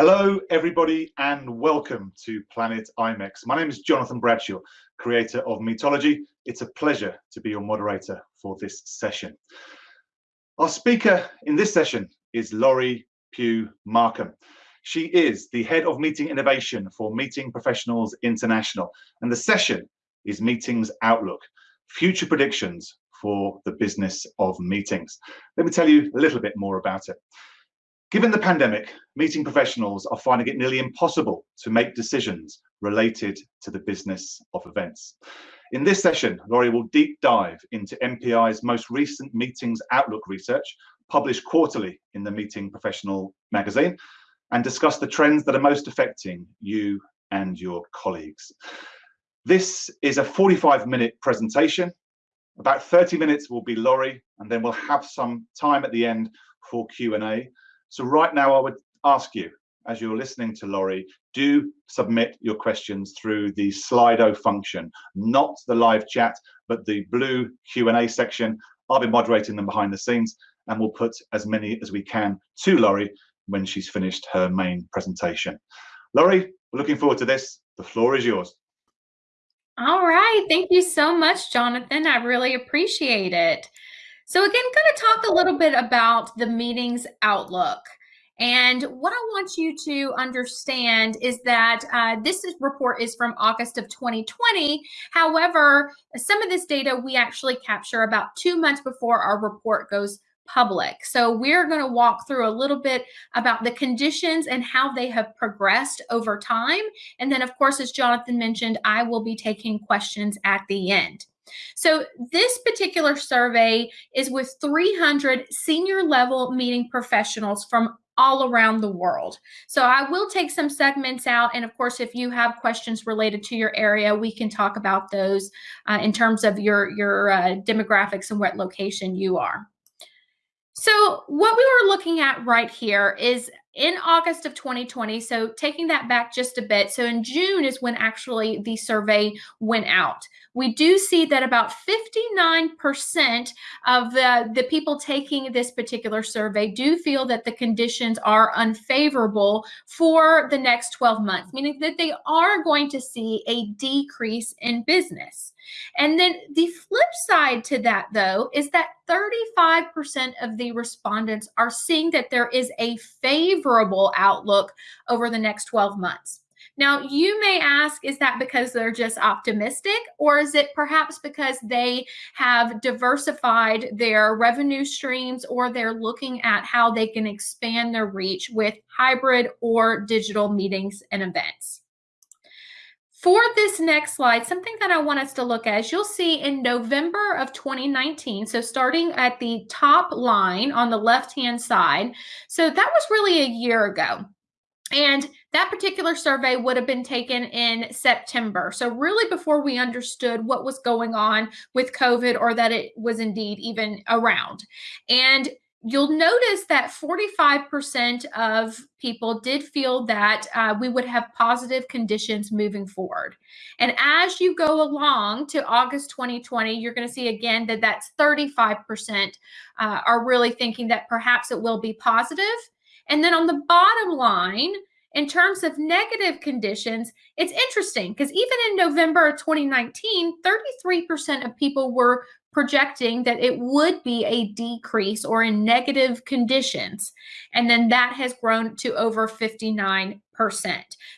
Hello, everybody, and welcome to Planet IMEX. My name is Jonathan Bradshaw, creator of Meetology. It's a pleasure to be your moderator for this session. Our speaker in this session is Laurie Pugh Markham. She is the head of meeting innovation for Meeting Professionals International, and the session is Meetings Outlook Future Predictions for the Business of Meetings. Let me tell you a little bit more about it. Given the pandemic, meeting professionals are finding it nearly impossible to make decisions related to the business of events. In this session, Laurie will deep dive into MPI's most recent Meetings Outlook research, published quarterly in the Meeting Professional magazine, and discuss the trends that are most affecting you and your colleagues. This is a 45 minute presentation. About 30 minutes will be Laurie, and then we'll have some time at the end for Q&A. So right now, I would ask you, as you're listening to Laurie, do submit your questions through the Slido function, not the live chat, but the blue Q&A section. I'll be moderating them behind the scenes, and we'll put as many as we can to Laurie when she's finished her main presentation. Laurie, we're looking forward to this. The floor is yours. All right. Thank you so much, Jonathan. I really appreciate it. So again, going to talk a little bit about the meeting's outlook. And what I want you to understand is that uh, this is, report is from August of 2020. However, some of this data we actually capture about two months before our report goes public. So we're going to walk through a little bit about the conditions and how they have progressed over time. And then, of course, as Jonathan mentioned, I will be taking questions at the end. So this particular survey is with 300 senior level meeting professionals from all around the world. So I will take some segments out. And of course, if you have questions related to your area, we can talk about those uh, in terms of your, your uh, demographics and what location you are. So what we were looking at right here is in August of 2020, so taking that back just a bit, so in June is when actually the survey went out. We do see that about 59% of the, the people taking this particular survey do feel that the conditions are unfavorable for the next 12 months, meaning that they are going to see a decrease in business. And then the flip side to that, though, is that 35% of the respondents are seeing that there is a favorable outlook over the next 12 months. Now, you may ask, is that because they're just optimistic, or is it perhaps because they have diversified their revenue streams, or they're looking at how they can expand their reach with hybrid or digital meetings and events? For this next slide, something that I want us to look at is you'll see in November of 2019, so starting at the top line on the left-hand side, so that was really a year ago. And that particular survey would have been taken in September. So, really, before we understood what was going on with COVID or that it was indeed even around. And you'll notice that 45% of people did feel that uh, we would have positive conditions moving forward. And as you go along to August 2020, you're going to see again that that's 35% uh, are really thinking that perhaps it will be positive. And then on the bottom line, in terms of negative conditions, it's interesting because even in November of 2019, 33% of people were projecting that it would be a decrease or in negative conditions. And then that has grown to over 59%.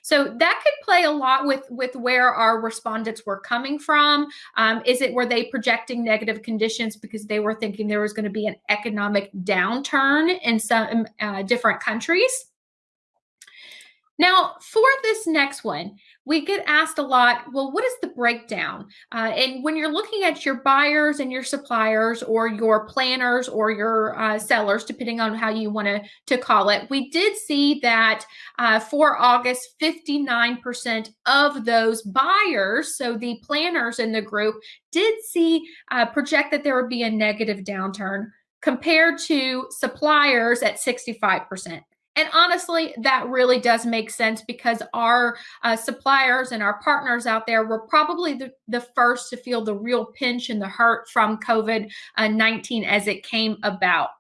So that could play a lot with, with where our respondents were coming from. Um, is it were they projecting negative conditions because they were thinking there was going to be an economic downturn in some uh, different countries? Now, for this next one, we get asked a lot, well, what is the breakdown? Uh, and when you're looking at your buyers and your suppliers or your planners or your uh, sellers, depending on how you want to, to call it, we did see that uh, for August, 59% of those buyers, so the planners in the group, did see uh, project that there would be a negative downturn compared to suppliers at 65%. And honestly, that really does make sense because our uh, suppliers and our partners out there were probably the, the first to feel the real pinch and the hurt from COVID 19 as it came about.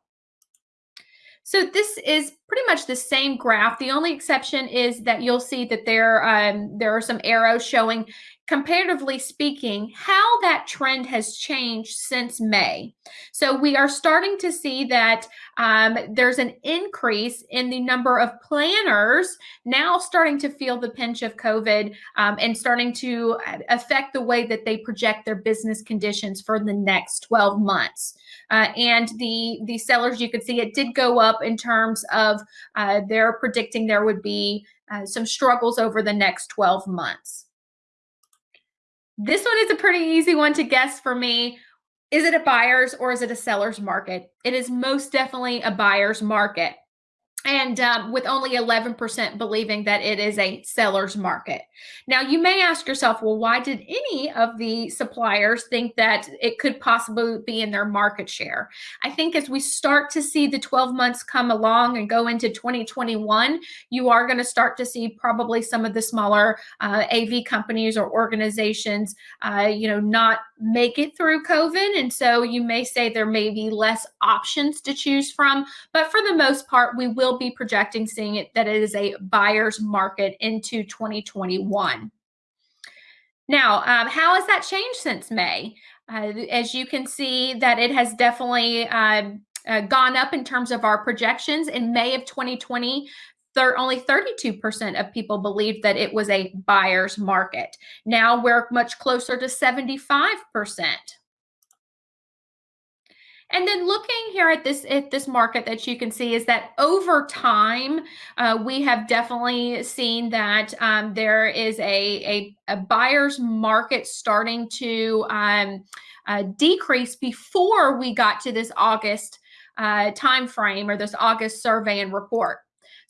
So this is pretty much the same graph. The only exception is that you'll see that there, um, there are some arrows showing, comparatively speaking, how that trend has changed since May. So we are starting to see that um, there's an increase in the number of planners now starting to feel the pinch of COVID um, and starting to uh, affect the way that they project their business conditions for the next 12 months. Uh, and the the sellers, you could see it did go up in terms of uh, they're predicting there would be uh, some struggles over the next 12 months. This one is a pretty easy one to guess for me. Is it a buyer's or is it a seller's market? It is most definitely a buyer's market and um, with only 11% believing that it is a seller's market. Now, you may ask yourself, well, why did any of the suppliers think that it could possibly be in their market share? I think as we start to see the 12 months come along and go into 2021, you are going to start to see probably some of the smaller uh, AV companies or organizations, uh, you know, not make it through COVID. And so you may say there may be less options to choose from, but for the most part, we will be projecting seeing it that it is a buyer's market into 2021. Now, um, how has that changed since May? Uh, as you can see that it has definitely um, uh, gone up in terms of our projections. In May of 2020, thir- only 32% of people believed that it was a buyer's market. Now we're much closer to 75%. And then looking here at this at this market that you can see is that over time, uh, we have definitely seen that um, there is a, a, a, buyer's market starting to um, uh, decrease before we got to this August uh, time frame or this August survey and report.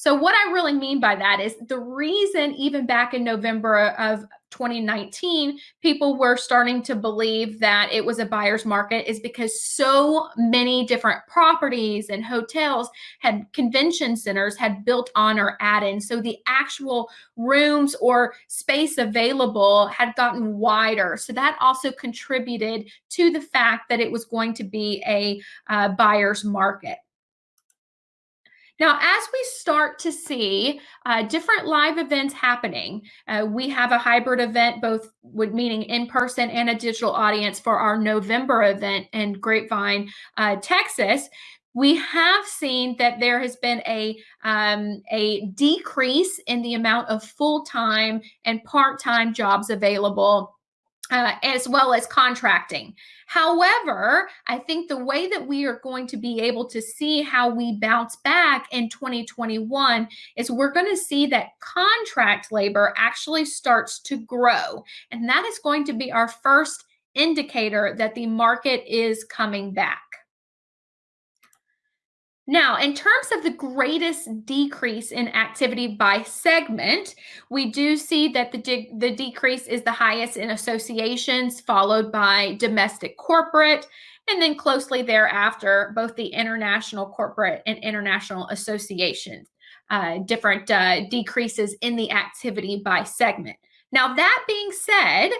So what I really mean by that is the reason even back in November of 2019, people were starting to believe that it was a buyer's market is because so many different properties and hotels had convention centers had built on or added. So the actual rooms or space available had gotten wider. So that also contributed to the fact that it was going to be a uh, buyer's market. Now, as we start to see uh, different live events happening, uh, we have a hybrid event, both meaning in person and a digital audience for our November event in Grapevine, uh, Texas. We have seen that there has been a um, a decrease in the amount of full time and part time jobs available uh, as well as contracting. However, I think the way that we are going to be able to see how we bounce back in 2021 is we're going to see that contract labor actually starts to grow. And that is going to be our first indicator that the market is coming back. Now, in terms of the greatest decrease in activity by segment, we do see that the, de the decrease is the highest in associations, followed by domestic corporate, and then closely thereafter, both the international corporate and international associations, uh, different uh, decreases in the activity by segment. Now, that being said,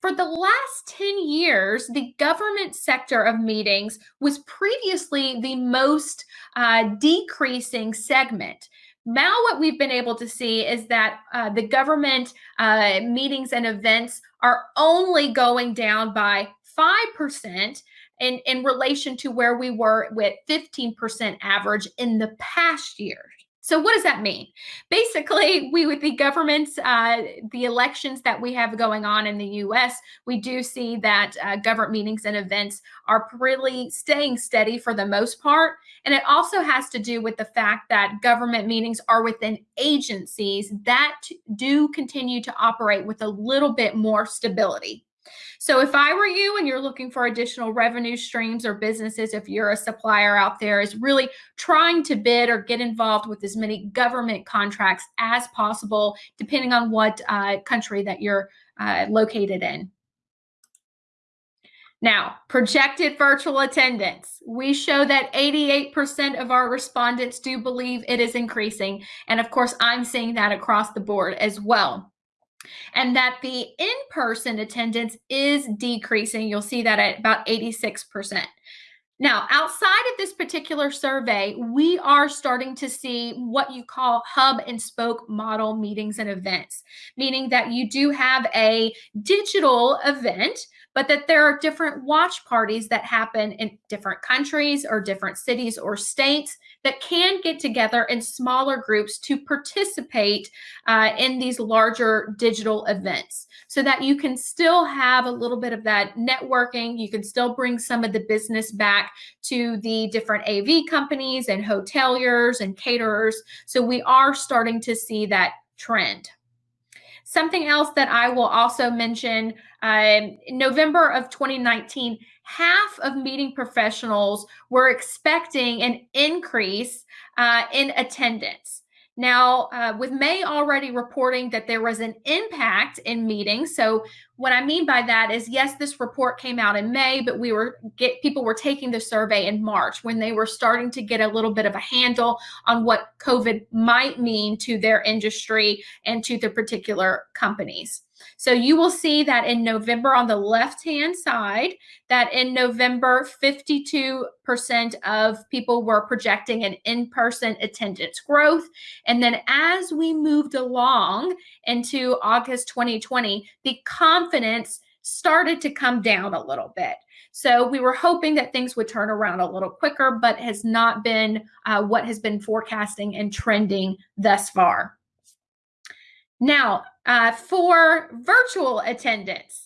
for the last 10 years, the government sector of meetings was previously the most uh, decreasing segment. Now, what we've been able to see is that uh, the government uh, meetings and events are only going down by 5% in, in relation to where we were with 15% average in the past year. So what does that mean? Basically, we with the governments, uh, the elections that we have going on in the U.S., we do see that uh, government meetings and events are really staying steady for the most part. And it also has to do with the fact that government meetings are within agencies that do continue to operate with a little bit more stability. So if I were you and you're looking for additional revenue streams or businesses, if you're a supplier out there, is really trying to bid or get involved with as many government contracts as possible, depending on what uh, country that you're uh, located in. Now, projected virtual attendance. We show that 88% of our respondents do believe it is increasing. And of course, I'm seeing that across the board as well and that the in-person attendance is decreasing. You'll see that at about 86%. Now, outside of this particular survey, we are starting to see what you call hub and spoke model meetings and events, meaning that you do have a digital event but that there are different watch parties that happen in different countries or different cities or states that can get together in smaller groups to participate uh, in these larger digital events so that you can still have a little bit of that networking. You can still bring some of the business back to the different AV companies and hoteliers and caterers. So we are starting to see that trend. Something else that I will also mention in November of 2019, half of meeting professionals were expecting an increase uh, in attendance. Now, uh, with May already reporting that there was an impact in meetings, so what I mean by that is, yes, this report came out in May, but we were get people were taking the survey in March when they were starting to get a little bit of a handle on what COVID might mean to their industry and to the particular companies. So you will see that in November on the left-hand side, that in November, 52% of people were projecting an in-person attendance growth. And then as we moved along into August 2020, the confidence started to come down a little bit. So we were hoping that things would turn around a little quicker, but has not been uh, what has been forecasting and trending thus far. Now, uh, for virtual attendance,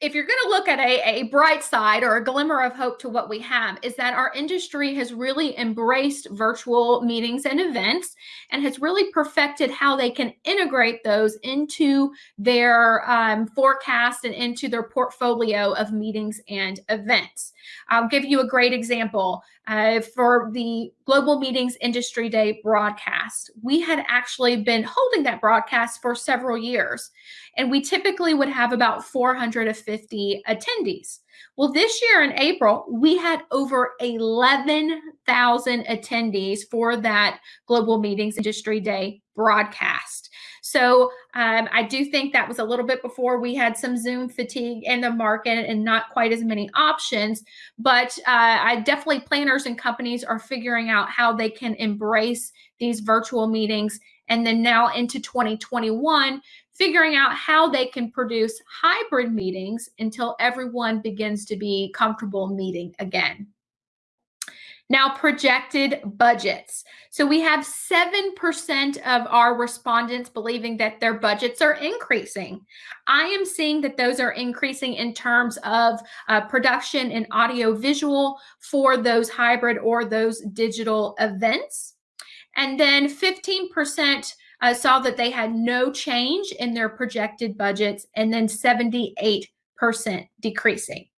if you're going to look at a, a bright side or a glimmer of hope to what we have is that our industry has really embraced virtual meetings and events and has really perfected how they can integrate those into their um, forecast and into their portfolio of meetings and events I'll give you a great example. Uh, for the Global Meetings Industry Day broadcast, we had actually been holding that broadcast for several years, and we typically would have about 450 attendees. Well, this year in April, we had over 11,000 attendees for that Global Meetings Industry Day broadcast. So um, I do think that was a little bit before we had some Zoom fatigue in the market and not quite as many options. But uh, I definitely planners and companies are figuring out how they can embrace these virtual meetings. And then now into 2021, figuring out how they can produce hybrid meetings until everyone begins to be comfortable meeting again. Now, projected budgets. So we have 7% of our respondents believing that their budgets are increasing. I am seeing that those are increasing in terms of uh, production and audio visual for those hybrid or those digital events. And then 15% uh, saw that they had no change in their projected budgets, and then 78% decreasing.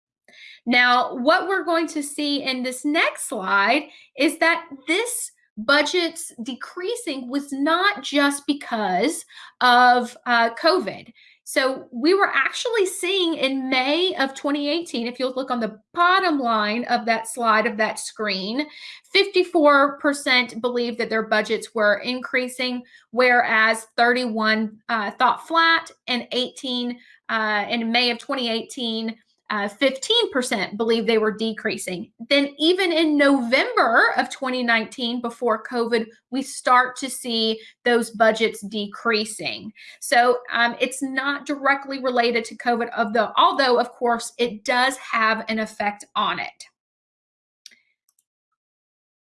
Now, what we're going to see in this next slide is that this budgets decreasing was not just because of uh, COVID. So we were actually seeing in May of 2018, if you'll look on the bottom line of that slide of that screen, 54% believed that their budgets were increasing, whereas 31 uh, thought flat and 18 uh, in May of 2018 uh, 15% believe they were decreasing. Then, even in November of 2019, before COVID, we start to see those budgets decreasing. So, um, it's not directly related to COVID, the, although, of course, it does have an effect on it.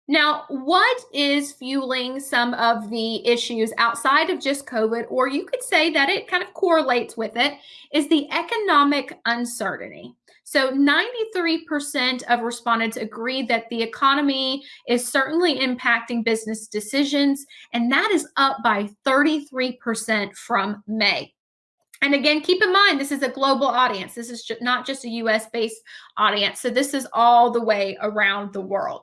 Now, what is fueling some of the issues outside of just COVID, or you could say that it kind of correlates with it, is the economic uncertainty. So 93% of respondents agree that the economy is certainly impacting business decisions, and that is up by 33% from May. And again, keep in mind, this is a global audience. This is not just a US based audience. So this is all the way around the world.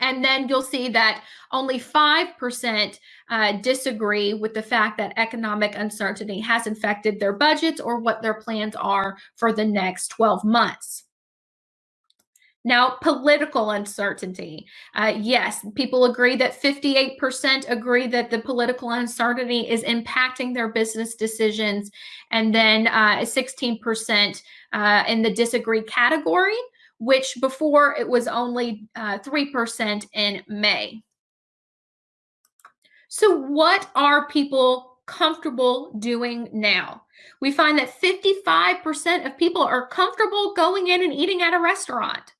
And then you'll see that only 5% uh, disagree with the fact that economic uncertainty has infected their budgets or what their plans are for the next 12 months. Now, political uncertainty. Uh, yes, people agree that 58% agree that the political uncertainty is impacting their business decisions. And then uh, 16% uh, in the disagree category which before it was only uh, 3% in May. So, what are people comfortable doing now? We find that 55% of people are comfortable going in and eating at a restaurant,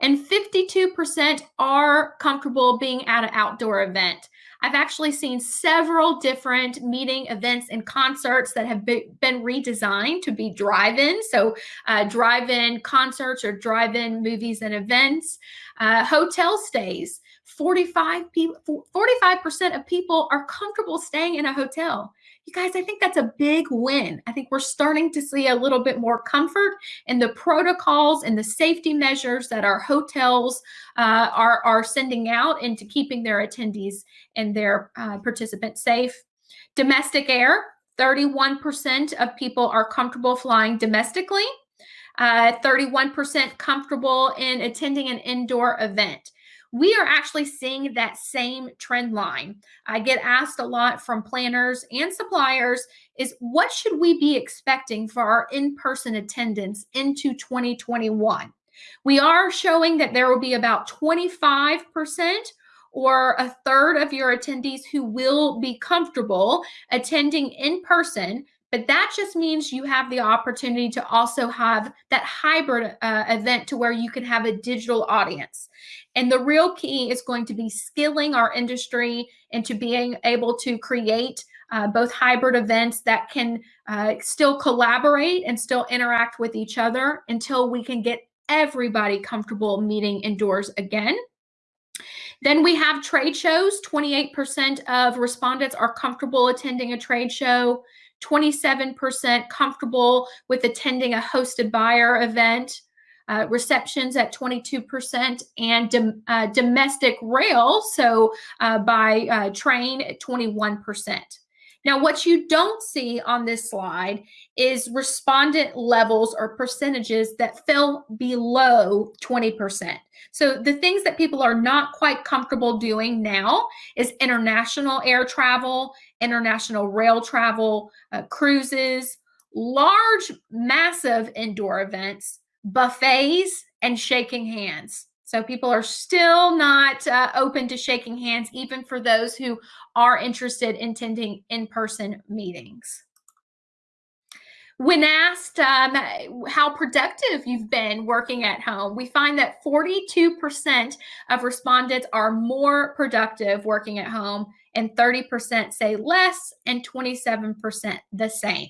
and 52% are comfortable being at an outdoor event. I've actually seen several different meeting events and concerts that have been redesigned to be drive in. So, uh, drive in concerts or drive in movies and events, uh, hotel stays. 45 people 45% of people are comfortable staying in a hotel you guys i think that's a big win. I think we're starting to see a little bit more comfort in the protocols and the safety measures that our hotels uh, are, are sending out into keeping their attendees and their uh, participants safe. Domestic air 31% of people are comfortable flying domestically. Uh, 31% comfortable in attending an indoor event we are actually seeing that same trend line. I get asked a lot from planners and suppliers is what should we be expecting for our in-person attendance into 2021? We are showing that there will be about 25% or a third of your attendees who will be comfortable attending in person but that just means you have the opportunity to also have that hybrid uh, event to where you can have a digital audience. And the real key is going to be skilling our industry into being able to create uh, both hybrid events that can uh, still collaborate and still interact with each other until we can get everybody comfortable meeting indoors again. Then we have trade shows. 28% of respondents are comfortable attending a trade show. 27% comfortable with attending a hosted buyer event, uh, receptions at 22%, and dom uh, domestic rail, so uh, by uh, train at 21%. Now, what you don't see on this slide is respondent levels or percentages that fell below 20%. So the things that people are not quite comfortable doing now is international air travel, international rail travel, uh, cruises, large, massive indoor events, buffets, and shaking hands. So people are still not uh, open to shaking hands, even for those who are interested in attending in-person meetings. When asked um, how productive you've been working at home, we find that 42% of respondents are more productive working at home, and 30% say less, and 27% the same.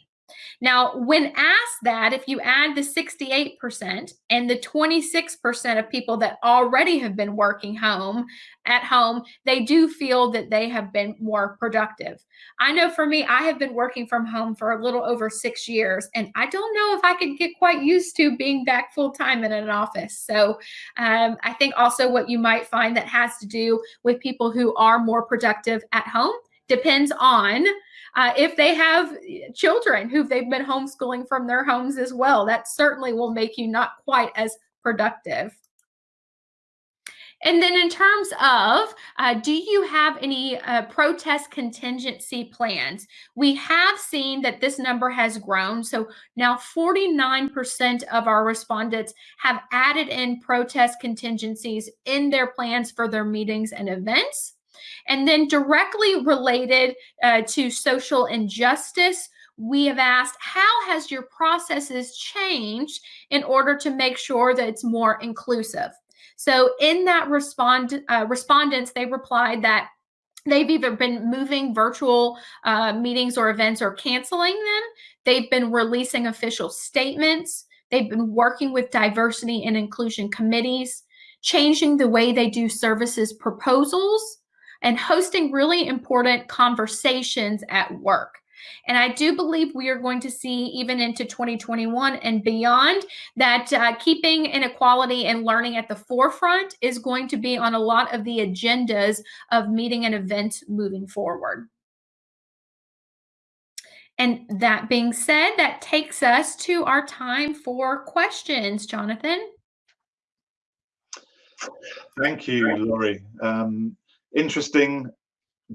Now, when asked that, if you add the 68% and the 26% of people that already have been working home at home, they do feel that they have been more productive. I know for me, I have been working from home for a little over six years, and I don't know if I could get quite used to being back full time in an office. So um, I think also what you might find that has to do with people who are more productive at home depends on uh, if they have children who they've been homeschooling from their homes as well, that certainly will make you not quite as productive. And then in terms of, uh, do you have any uh, protest contingency plans? We have seen that this number has grown. So now 49% of our respondents have added in protest contingencies in their plans for their meetings and events. And then directly related uh, to social injustice, we have asked, how has your processes changed in order to make sure that it's more inclusive? So in that respond, uh, respondents, they replied that they've either been moving virtual uh, meetings or events or canceling them. They've been releasing official statements. They've been working with diversity and inclusion committees, changing the way they do services proposals, and hosting really important conversations at work. And I do believe we are going to see, even into 2021 and beyond, that uh, keeping inequality and learning at the forefront is going to be on a lot of the agendas of meeting and events moving forward. And that being said, that takes us to our time for questions, Jonathan. Thank you, Laurie. Um, interesting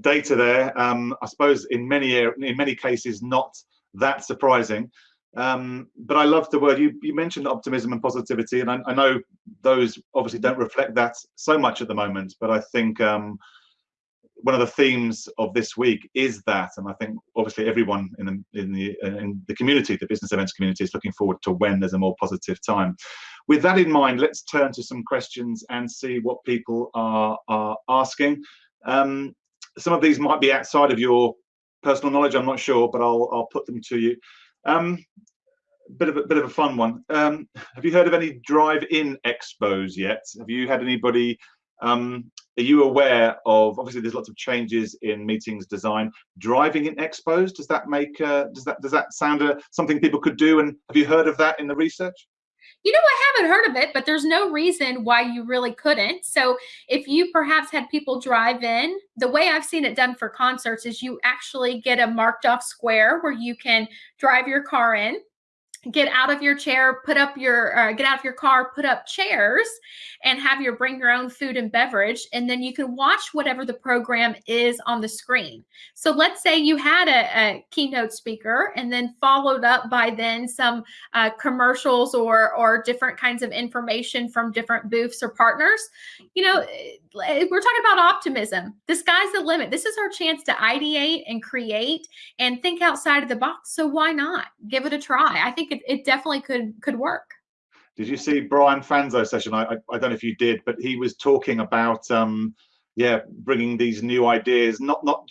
data there. Um, I suppose in many in many cases not that surprising, Um, but I love the word you, you mentioned optimism and positivity, and I, I, know those obviously don't reflect that so much at the moment. But I think um, one of the themes of this week is that, and I think obviously everyone in the in the in the community, the business events community, is looking forward to when there's a more positive time. With that in mind, let's turn to some questions and see what people are are asking. Um, some of these might be outside of your personal knowledge. I'm not sure, but I'll I'll put them to you. Um, bit of a bit of a fun one. Um, have you heard of any drive-in expos yet? Have you had anybody? Um, are you aware of? Obviously, there's lots of changes in meetings design. Driving in expos does that make? Uh, does that does that sound uh, something people could do? And have you heard of that in the research? You know, I haven't heard of it, but there's no reason why you really couldn't. So, if you perhaps had people drive in, the way I've seen it done for concerts is you actually get a marked off square where you can drive your car in get out of your chair, put up your, uh, get out of your car, put up chairs, and have your bring your own food and beverage. And then you can watch whatever the program is on the screen. So let's say you had a, a keynote speaker and then followed up by then some uh, commercials or, or different kinds of information from different booths or partners. You know, we're talking about optimism. The sky's the limit. This is our chance to ideate and create and think outside of the box. So why not give it a try? I think it, it definitely could could work. Did you see Brian Fanzo's session? I, I, I don't know if you did, but he was talking about um, yeah, bringing these new ideas, not not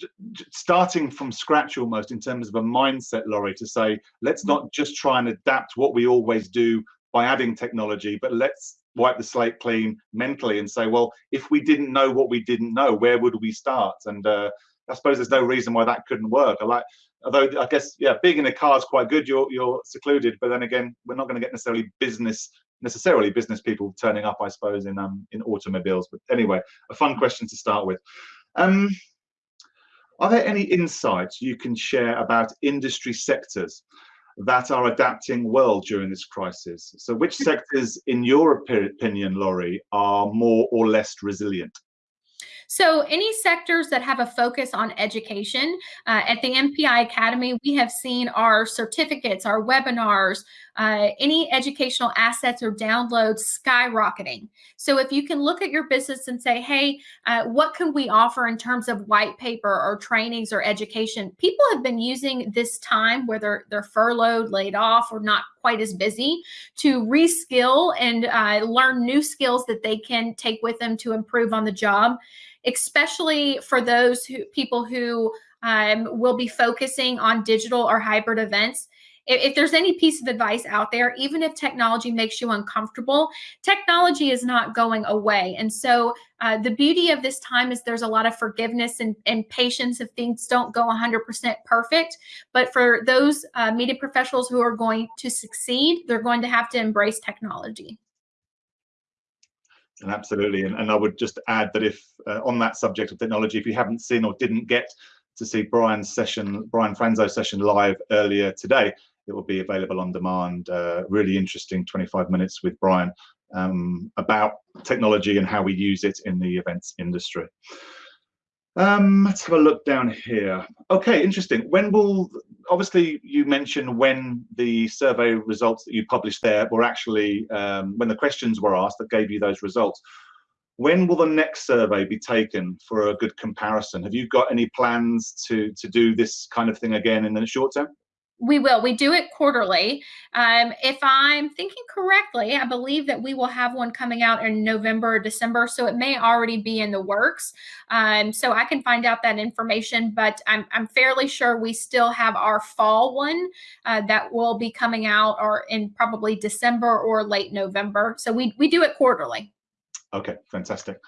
starting from scratch almost in terms of a mindset, Laurie, to say let's not just try and adapt what we always do by adding technology, but let's wipe the slate clean mentally and say, well, if we didn't know what we didn't know, where would we start? And uh, I suppose there's no reason why that couldn't work. I like although I guess yeah, being in a car is quite good. You're you're secluded, but then again, we're not going to get necessarily business necessarily business people turning up, I suppose, in um in automobiles. But anyway, a fun question to start with. Um, are there any insights you can share about industry sectors that are adapting well during this crisis? So, which sectors, in your opinion, Laurie, are more or less resilient? So any sectors that have a focus on education, uh, at the MPI Academy, we have seen our certificates, our webinars, uh, any educational assets or downloads skyrocketing. So if you can look at your business and say, hey, uh, what can we offer in terms of white paper or trainings or education? People have been using this time where they're, they're furloughed, laid off, or not quite as busy to reskill and uh, learn new skills that they can take with them to improve on the job especially for those who people who um, will be focusing on digital or hybrid events. If, if, there's any piece of advice out there, even if technology makes you uncomfortable, technology is not going away. And so uh, the beauty of this time is there's a lot of forgiveness and, and patience if things don't go 100% perfect. But for those uh, media professionals who are going to succeed, they're going to have to embrace technology. And absolutely, and, and I would just add that if uh, on that subject of technology, if you haven't seen or didn't get to see Brian's session, Brian Fanzo's session live earlier today, it will be available on demand. Uh, really interesting 25 minutes with Brian um, about technology and how we use it in the events industry. Um, let's have a look down here. Okay, interesting. When will, obviously you mentioned when the survey results that you published there were actually, um, when the questions were asked that gave you those results. When will the next survey be taken for a good comparison? Have you got any plans to, to do this kind of thing again in the short term? We will. We do it quarterly. Um, if I'm thinking correctly, I believe that we will have one coming out in November or December, so it may already be in the works. Um, so I can find out that information, but I'm, I'm fairly sure we still have our fall one uh, that will be coming out or in probably December or late November. So we, we do it quarterly. Okay, fantastic.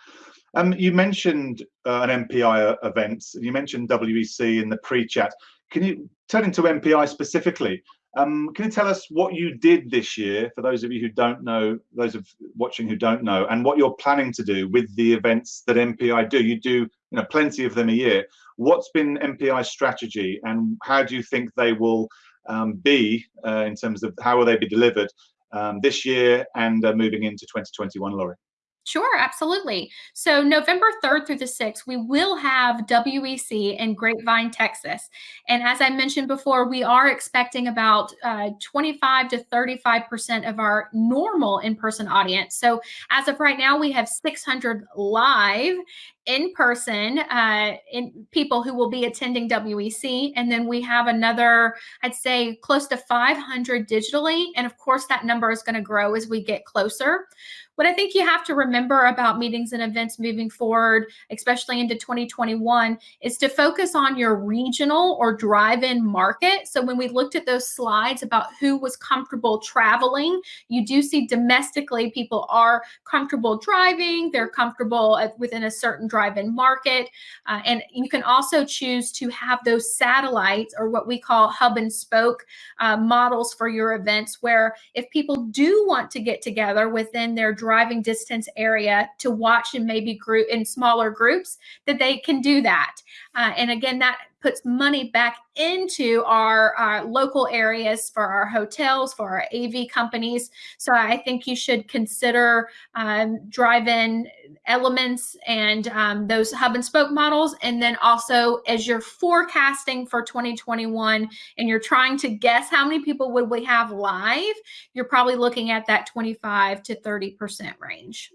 Um, you mentioned uh, an MPI event. You mentioned WEC in the pre-chat. Can you turn into MPI specifically? Um, can you tell us what you did this year for those of you who don't know, those of watching who don't know, and what you're planning to do with the events that MPI do? You do, you know, plenty of them a year. What's been MPI's strategy, and how do you think they will um, be uh, in terms of how will they be delivered um, this year and uh, moving into 2021, Laurie? Sure, absolutely. So November 3rd through the 6th, we will have WEC in Grapevine, Texas. And as I mentioned before, we are expecting about uh, 25 to 35% of our normal in-person audience. So as of right now, we have 600 live in person uh, in people who will be attending WEC. And then we have another, I'd say close to 500 digitally. And of course, that number is going to grow as we get closer. What I think you have to remember about meetings and events moving forward, especially into 2021, is to focus on your regional or drive-in market. So when we looked at those slides about who was comfortable traveling, you do see domestically people are comfortable driving, they're comfortable within a certain drive-in market. Uh, and you can also choose to have those satellites or what we call hub and spoke uh, models for your events, where if people do want to get together within their driving distance area to watch in maybe group in smaller groups, that they can do that. Uh, and again, that puts money back into our, our, local areas for our hotels, for our AV companies. So I think you should consider um, drive-in elements and um, those hub and spoke models. And then also as you're forecasting for 2021 and you're trying to guess how many people would we have live, you're probably looking at that 25 to 30% range.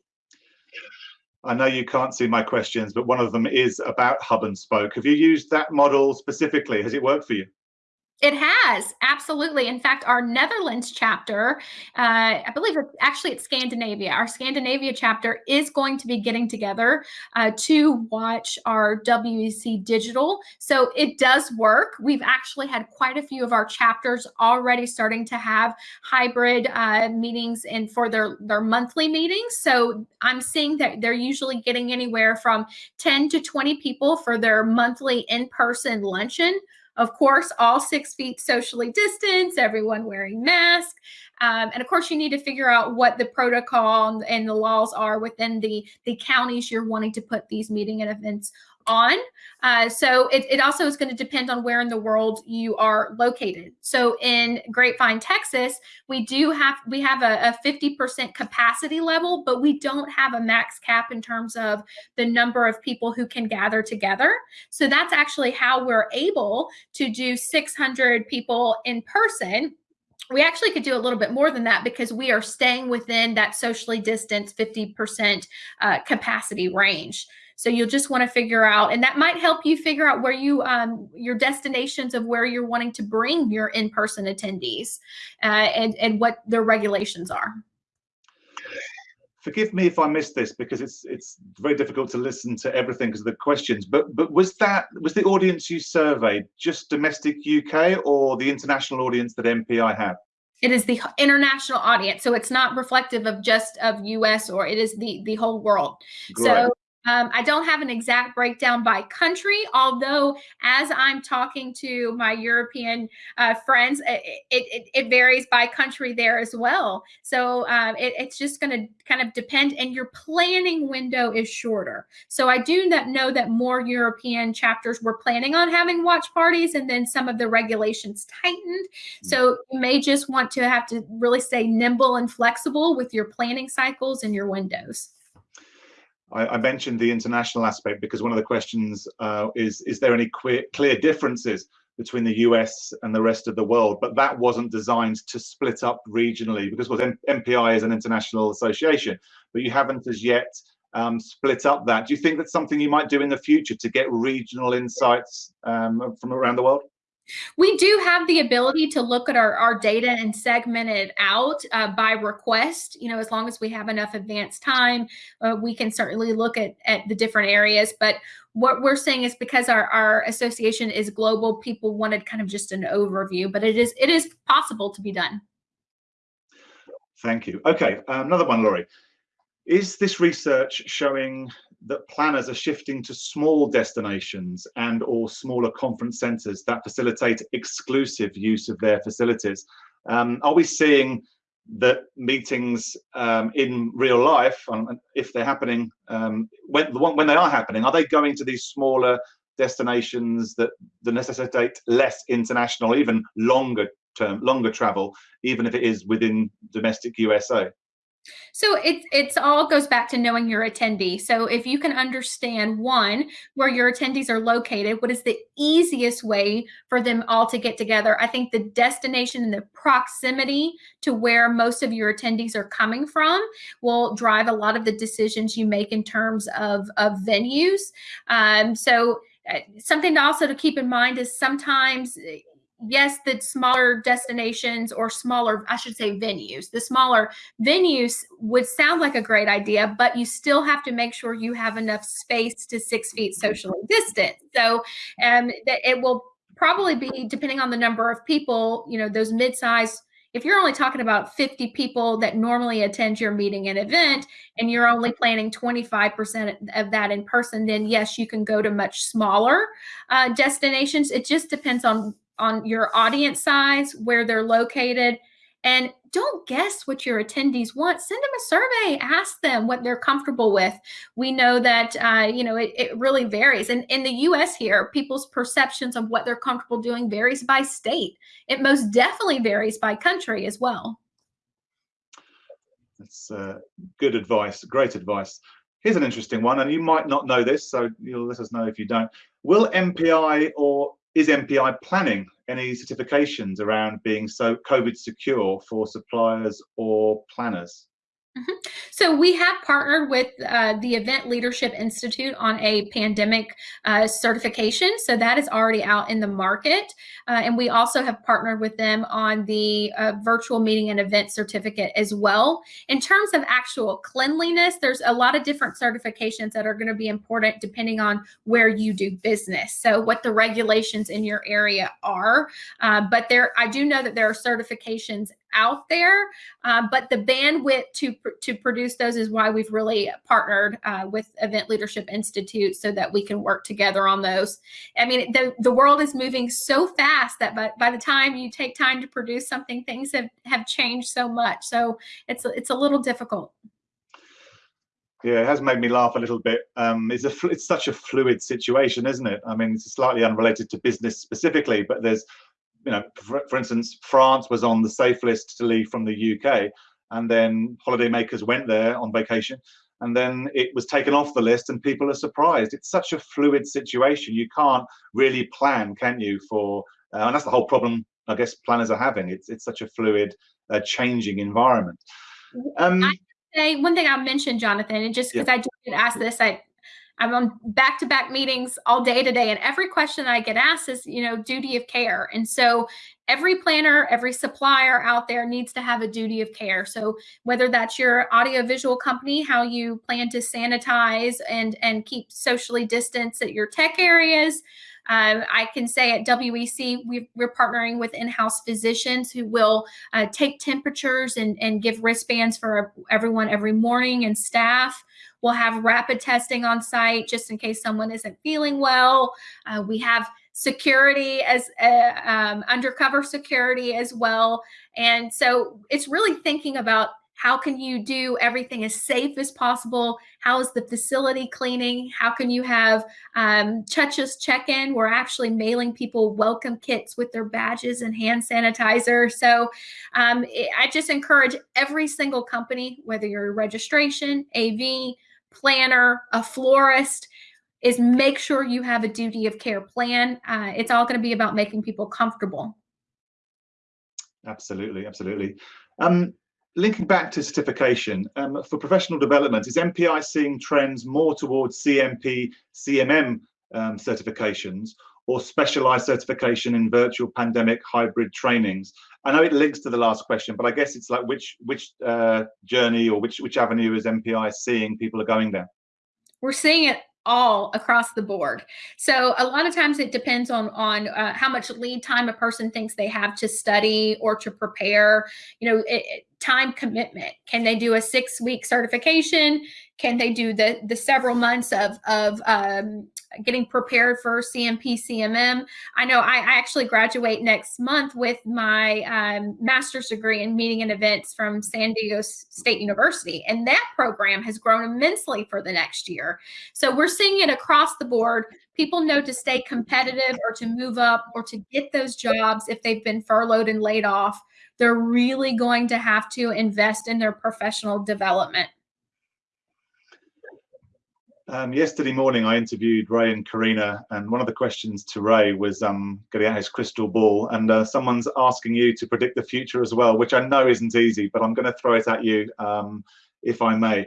I know you can't see my questions, but one of them is about hub and spoke. Have you used that model specifically? Has it worked for you? It has absolutely. In fact, our Netherlands chapter, uh, I believe it's actually it's Scandinavia. Our Scandinavia chapter is going to be getting together uh, to watch our WEC digital. So it does work. We've actually had quite a few of our chapters already starting to have hybrid uh, meetings and for their their monthly meetings. So I'm seeing that they're usually getting anywhere from 10 to 20 people for their monthly in-person luncheon of course, all six feet socially distanced, everyone wearing masks. Um, and of course, you need to figure out what the protocol and the laws are within the, the counties you're wanting to put these meeting and events on. Uh, so it, it, also is going to depend on where in the world you are located. So in Grapevine, Texas, we do have we have a, a 50% capacity level, but we don't have a max cap in terms of the number of people who can gather together. So that's actually how we're able to do 600 people in person we actually could do a little bit more than that because we are staying within that socially distanced 50% uh, capacity range. So you'll just want to figure out, and that might help you figure out where you, um, your destinations of where you're wanting to bring your in-person attendees uh, and, and what their regulations are. Forgive me if I missed this because it's it's very difficult to listen to everything because of the questions. But but was that was the audience you surveyed just domestic UK or the international audience that MPI had? It is the international audience, so it's not reflective of just of US or it is the the whole world. Great. So um, I don't have an exact breakdown by country, although as I'm talking to my European uh, friends, it, it, it, varies by country there as well. So um, it, it's just going to kind of depend, and your planning window is shorter. So I do not know that more European chapters were planning on having watch parties, and then some of the regulations tightened. Hmm. So you may just want to have to really stay nimble and flexible with your planning cycles and your windows. I, I, mentioned the international aspect because one of the questions uh, is, is there any clear, clear differences between the US and the rest of the world? But that wasn't designed to split up regionally because MPI is an international association, but you haven't as yet um, split up that. Do you think that's something you might do in the future to get regional insights um, from around the world? We do have the ability to look at our, our data and segment it out uh, by request. You know, as long as we have enough advanced time, uh, we can certainly look at, at the different areas. But what we're saying is because our, our association is global, people wanted kind of just an overview, but it is it is possible to be done. Thank you. Okay, another one, Laurie. Is this research showing that planners are shifting to small destinations and or smaller conference centres that facilitate exclusive use of their facilities? Um, are we seeing that meetings um, in real life, um, if they're happening, um, when, when they are happening, are they going to these smaller destinations that, that necessitate less international, even longer term, longer travel, even if it is within domestic USA? So it's it's all goes back to knowing your attendee. So if you can understand one where your attendees are located, what is the easiest way for them all to get together? I think the destination and the proximity to where most of your attendees are coming from will drive a lot of the decisions you make in terms of of venues. Um, so uh, something also to keep in mind is sometimes yes, the smaller destinations or smaller, I should say venues, the smaller venues would sound like a great idea, but you still have to make sure you have enough space to six feet socially distant. So um, it will probably be, depending on the number of people, you know, those mid-sized if you're only talking about 50 people that normally attend your meeting and event and you're only planning 25% of that in person then yes you can go to much smaller uh, destinations it just depends on on your audience size, where they're located, and don't guess what your attendees want. Send them a survey. Ask them what they're comfortable with. We know that uh, you know it, it really varies. And in the U.S. here, people's perceptions of what they're comfortable doing varies by state. It most definitely varies by country as well. That's uh, good advice. Great advice. Here's an interesting one, and you might not know this, so you'll let us know if you don't. Will MPI or is MPI planning any certifications around being so COVID secure for suppliers or planners? Mm -hmm. So we have partnered with uh, the Event Leadership Institute on a pandemic uh, certification. So that is already out in the market. Uh, and we also have partnered with them on the uh, virtual meeting and event certificate as well. In terms of actual cleanliness, there's a lot of different certifications that are going to be important depending on where you do business. So what the regulations in your area are. Uh, but there, I do know that there are certifications out there, uh, but the bandwidth to to produce those is why we've really partnered uh, with Event Leadership Institute so that we can work together on those. I mean, the the world is moving so fast that by, by the time you take time to produce something, things have have changed so much. So it's it's a little difficult. Yeah, it has made me laugh a little bit. Um, it's a it's such a fluid situation, isn't it? I mean, it's slightly unrelated to business specifically, but there's you know, for, for, instance, France was on the safe list to leave from the UK, and then holidaymakers went there on vacation, and then it was taken off the list, and people are surprised. It's such a fluid situation. You can't really plan, can you? For uh, and that's the whole problem. I guess planners are having. It's it's such a fluid, uh, changing environment. Um, I say one thing I'll mention, Jonathan, and just because yeah. I did ask this, I I'm on back to back meetings all day today. And every question I get asked is, you know, duty of care. And so every planner, every supplier out there needs to have a duty of care. So whether that's your audiovisual company, how you plan to sanitize and, and keep socially distance at your tech areas, uh, I can say at WEC, we are partnering with in-house physicians who will uh, take temperatures and, and give wristbands for everyone every morning and staff. We'll have rapid testing on site just in case someone isn't feeling well. Uh, we have security as uh, um, undercover security as well. And so it's really thinking about how can you do everything as safe as possible? How is the facility cleaning? How can you have um, touches check-in? We're actually mailing people welcome kits with their badges and hand sanitizer. So um, I just encourage every single company, whether you're registration, AV, planner, a florist, is make sure you have a duty of care plan. Uh, it's all going to be about making people comfortable. Absolutely, absolutely. Um, linking back to certification, um, for professional development, is MPI seeing trends more towards CMP, CMM um, certifications or specialized certification in virtual pandemic hybrid trainings? I know it links to the last question, but I guess it's like which which uh, journey or which which avenue is MPI seeing people are going down? We're seeing it all across the board. So a lot of times it depends on on uh, how much lead time a person thinks they have to study or to prepare. You know, it, it, time commitment. Can they do a six week certification? Can they do the the several months of of um, getting prepared for CMP CMM? I know I, I actually graduate next month with my um, master's degree in meeting and events from San Diego State University, and that program has grown immensely for the next year. So we're seeing it across the board. People know to stay competitive or to move up or to get those jobs if they've been furloughed and laid off they're really going to have to invest in their professional development. Um, yesterday morning, I interviewed Ray and Karina, and one of the questions to Ray was um, getting out his crystal ball. And uh, someone's asking you to predict the future as well, which I know isn't easy, but I'm going to throw it at you, um, if I may.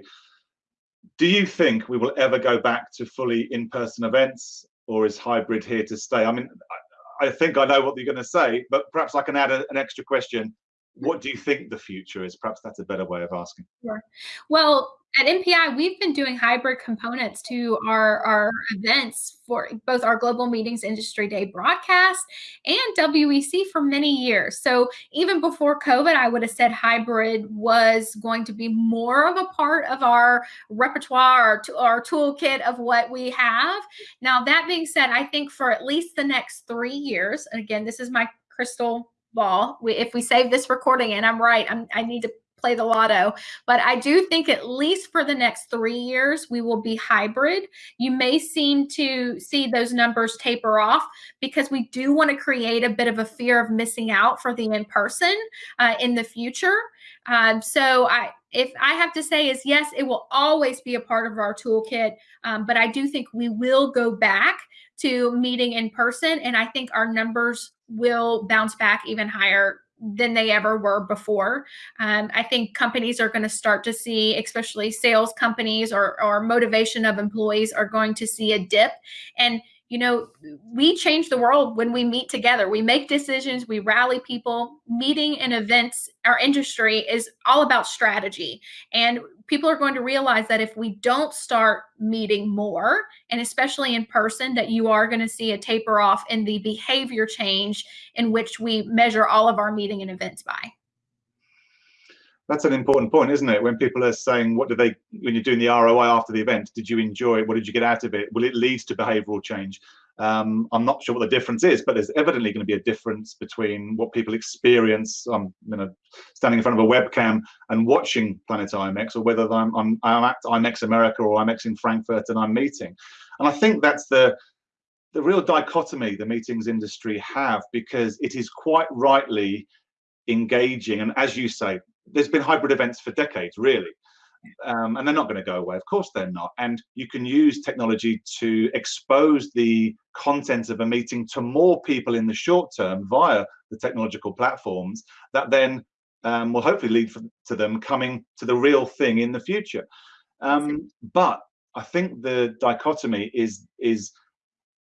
Do you think we will ever go back to fully in-person events, or is hybrid here to stay? I mean, I, I think I know what you're going to say, but perhaps I can add a, an extra question what do you think the future is? Perhaps that's a better way of asking. Well, at MPI, we've been doing hybrid components to our, our events for both our Global Meetings Industry Day broadcast and WEC for many years. So even before COVID, I would have said hybrid was going to be more of a part of our repertoire or our toolkit of what we have. Now, that being said, I think for at least the next three years, and again, this is my crystal ball. We, if we save this recording and I'm right, I'm, I need to play the lotto. But I do think at least for the next three years, we will be hybrid. You may seem to see those numbers taper off because we do want to create a bit of a fear of missing out for the in-person uh, in the future. Um, so I, if I have to say is yes, it will always be a part of our toolkit. Um, but I do think we will go back to meeting in person. And I think our numbers will bounce back even higher than they ever were before. Um, I think companies are going to start to see, especially sales companies or, or motivation of employees are going to see a dip. And you know, we change the world when we meet together. We make decisions, we rally people. Meeting and events, our industry is all about strategy. And people are going to realize that if we don't start meeting more, and especially in person, that you are going to see a taper off in the behavior change in which we measure all of our meeting and events by that's an important point, isn't it? When people are saying, what do they, when you're doing the ROI after the event, did you enjoy it? What did you get out of it? Will it lead to behavioral change? Um, I'm not sure what the difference is, but there's evidently going to be a difference between what people experience, um, you know, standing in front of a webcam and watching Planet IMEX, or whether I'm, I'm, I'm at IMEX America or IMEX in Frankfurt and I'm meeting. And I think that's the, the real dichotomy the meetings industry have, because it is quite rightly engaging. And as you say, there's been hybrid events for decades, really. Um, and they're not going to go away. Of course, they're not. And you can use technology to expose the content of a meeting to more people in the short term via the technological platforms that then um, will hopefully lead for, to them coming to the real thing in the future. Um, but I think the dichotomy is is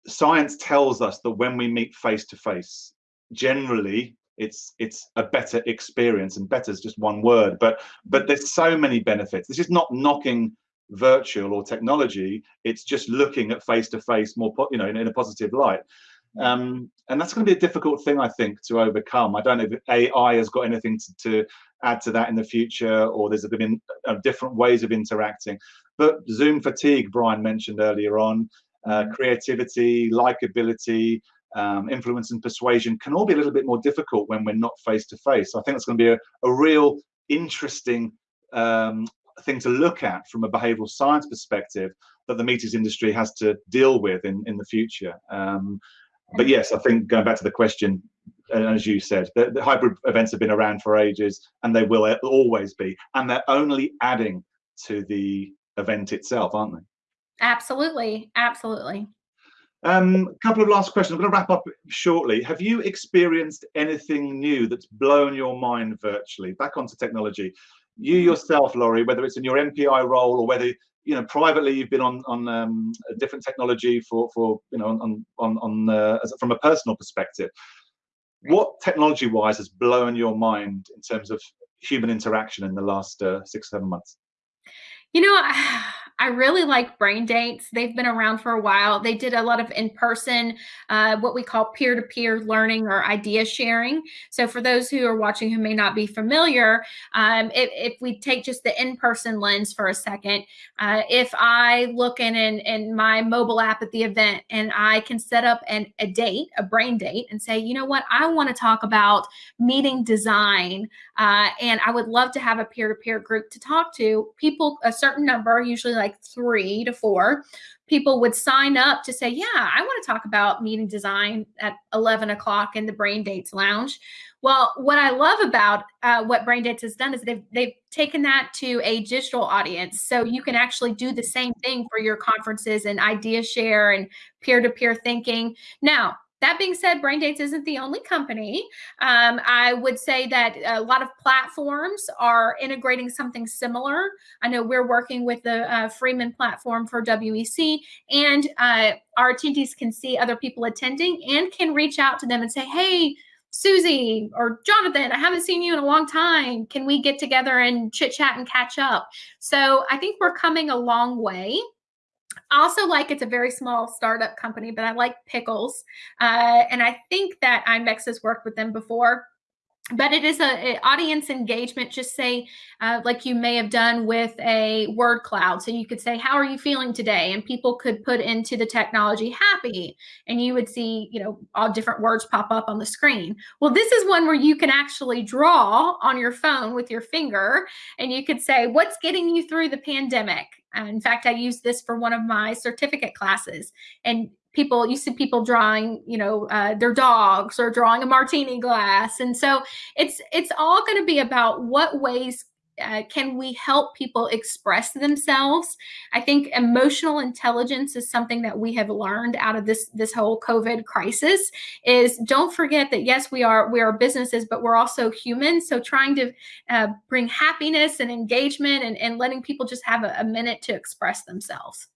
science tells us that when we meet face to face, generally it's it's a better experience and better is just one word but but there's so many benefits. This is not knocking virtual or technology it's just looking at face to face more you know in, in a positive light. Um, and that's going to be a difficult thing i think to overcome. I don't know if ai has got anything to, to add to that in the future or there's been uh, different ways of interacting. But zoom fatigue brian mentioned earlier on uh, mm-hmm. creativity likability um, influence and persuasion can all be a little bit more difficult when we're not face to face. I think that's going to be a, a real interesting um, thing to look at from a behavioral science perspective that the meetings industry has to deal with in, in the future. Um, but yes, I think going back to the question, as you said, the, the, hybrid events have been around for ages and they will always be, and they're only adding to the event itself, aren't they? Absolutely, absolutely. Um, a couple of last questions. I'm going to wrap up shortly. Have you experienced anything new that's blown your mind virtually? Back onto technology. You yourself, Laurie, whether it's in your MPI role or whether you know privately you've been on on um, a different technology for for you know on on on uh, from a personal perspective. What technology-wise has blown your mind in terms of human interaction in the last uh, six seven months? You know. I really like brain dates. They've been around for a while. They did a lot of in-person, uh, what we call peer-to-peer learning or idea sharing. So for those who are watching who may not be familiar, um, if, if, we take just the in-person lens for a second, uh, if I look in, in, in my mobile app at the event and I can set up an, a date, a brain date and say, you know what, I want to talk about meeting design uh, and I would love to have a peer-to-peer -peer group to talk to people, a certain number, usually like three to four, people would sign up to say, yeah, I want to talk about meeting design at 11 o'clock in the Brain Dates Lounge. Well, what I love about uh, what Dates has done is they've they've taken that to a digital audience, so you can actually do the same thing for your conferences and idea share and peer to peer thinking. Now, that being said, Braindate isn't the only company. Um, I would say that a lot of platforms are integrating something similar. I know we're working with the uh, Freeman platform for WEC, and uh, our attendees can see other people attending and can reach out to them and say, hey, Susie or Jonathan, I haven't seen you in a long time. Can we get together and chit chat and catch up? So I think we're coming a long way. I also like it's a very small startup company, but I like pickles. Uh, and I think that IMEX has worked with them before but it is a, a, audience engagement just say uh, like you may have done with a word cloud. So you could say how are you feeling today? And people could put into the technology happy. And you would see you know all different words pop up on the screen. Well this is one where you can actually draw on your phone with your finger and you could say what's getting you through the pandemic? In fact i used this for one of my certificate classes. And people you see people drawing you know uh, their dogs or drawing a martini glass. And so it's it's all going to be about what ways uh, can we help people express themselves. I think emotional intelligence is something that we have learned out of this this whole covid crisis is don't forget that yes we are we are businesses but we're also humans. So trying to uh, bring happiness and engagement and, and letting people just have a, a minute to express themselves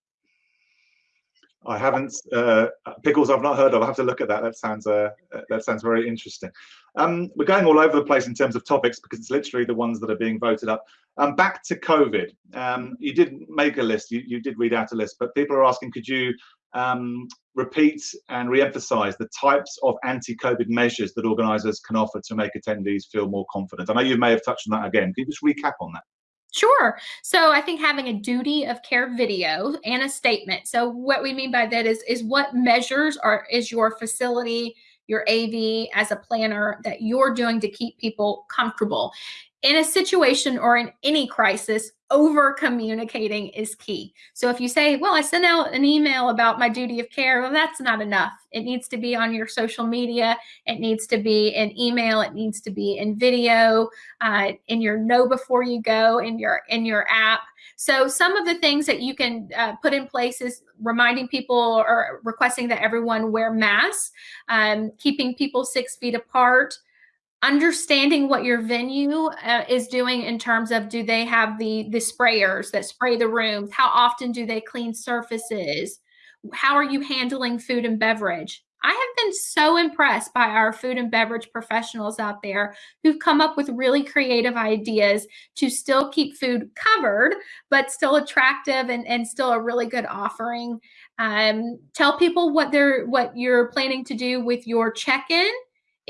I haven't uh, pickles. I've not heard of. I have to look at that. That sounds uh, that sounds very interesting. Um, we're going all over the place in terms of topics because it's literally the ones that are being voted up. Um, back to COVID. Um, you did make a list. You, you did read out a list, but people are asking, could you um, repeat and re-emphasize the types of anti-COVID measures that organisers can offer to make attendees feel more confident? I know you may have touched on that again. Can you just recap on that? Sure. So I think having a duty of care video and a statement. So what we mean by that is is what measures are is your facility, your AV as a planner that you're doing to keep people comfortable in a situation or in any crisis, over communicating is key. So if you say, well, I sent out an email about my duty of care, well, that's not enough. It needs to be on your social media. It needs to be in email. It needs to be in video, uh, in your know before you go, in your in your app. So some of the things that you can uh, put in place is reminding people or requesting that everyone wear masks, um, keeping people six feet apart, understanding what your venue uh, is doing in terms of do they have the the sprayers that spray the rooms? How often do they clean surfaces? How are you handling food and beverage? I have been so impressed by our food and beverage professionals out there who've come up with really creative ideas to still keep food covered but still attractive and, and still a really good offering. Um, tell people what they're what you're planning to do with your check-in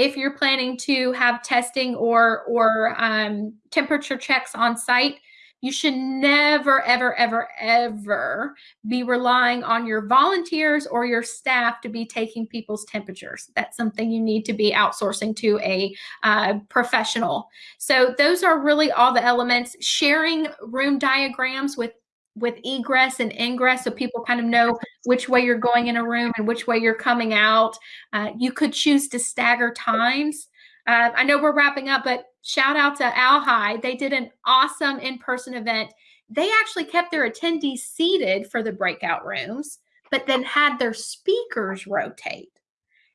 if you're planning to have testing or or um, temperature checks on site, you should never, ever, ever, ever be relying on your volunteers or your staff to be taking people's temperatures. That's something you need to be outsourcing to a uh, professional. So those are really all the elements. Sharing room diagrams with with egress and ingress so people kind of know which way you're going in a room and which way you're coming out. Uh, you could choose to stagger times. Uh, I know we're wrapping up, but shout out to Alhi. They did an awesome in-person event. They actually kept their attendees seated for the breakout rooms, but then had their speakers rotate.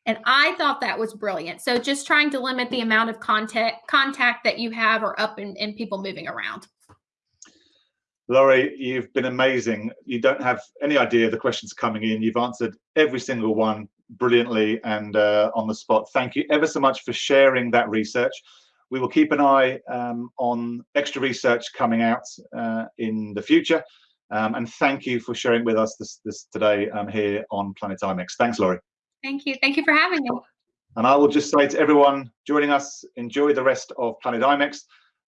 And I thought that was brilliant. So just trying to limit the amount of contact contact that you have or up and, and people moving around. Laurie, you've been amazing. You don't have any idea the questions coming in. You've answered every single one brilliantly and uh, on the spot. Thank you ever so much for sharing that research. We will keep an eye um, on extra research coming out uh, in the future. Um, and thank you for sharing with us this, this today um, here on Planet IMEX. Thanks, Laurie. Thank you. Thank you for having me. And I will just say to everyone joining us, enjoy the rest of Planet IMEX.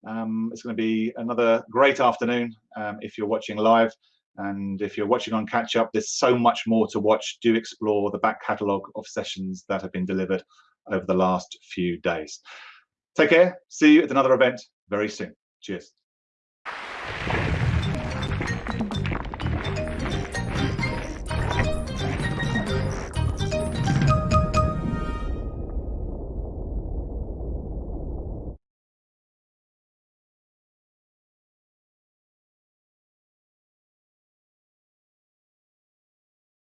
Um, it's going to be another great afternoon um, if you're watching live. And if you're watching on catch up, there's so much more to watch. Do explore the back catalogue of sessions that have been delivered over the last few days. Take care. See you at another event very soon. Cheers.